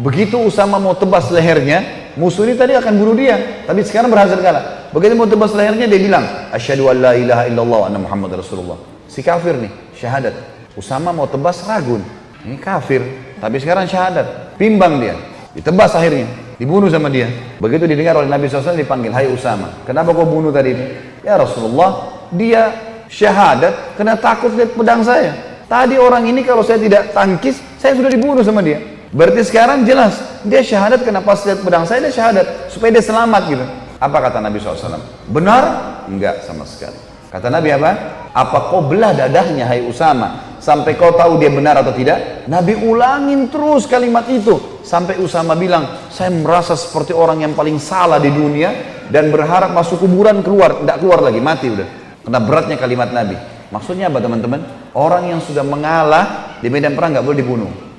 Begitu Usama mau tebas lehernya, musuh ini tadi akan bunuh dia, tapi sekarang berhasil kalah. Begitu mau tebas lehernya dia bilang, asyhadu an la ilaha illallah anna Muhammad Rasulullah. Si kafir nih, syahadat. Usama mau tebas ragun. Ini kafir, tapi sekarang syahadat. Pimbang dia, ditebas akhirnya, dibunuh sama dia. Begitu didengar oleh Nabi SAW dipanggil, Hai Usama, kenapa kau bunuh tadi itu? Ya Rasulullah, dia syahadat karena takut lihat pedang saya. Tadi orang ini kalau saya tidak tangkis, saya sudah dibunuh sama dia. Berarti sekarang jelas, dia syahadat karena pas lihat pedang saya, dia syahadat. Supaya dia selamat gitu. Apa kata Nabi SAW? Benar? Enggak sama sekali. Kata Nabi apa? Apa kau belah dadahnya hai Usama sampai kau tahu dia benar atau tidak? Nabi ulangin terus kalimat itu sampai Usama bilang, saya merasa seperti orang yang paling salah di dunia dan berharap masuk kuburan keluar, tidak keluar lagi, mati udah. Karena beratnya kalimat Nabi. Maksudnya apa teman-teman? Orang yang sudah mengalah di medan perang nggak boleh dibunuh.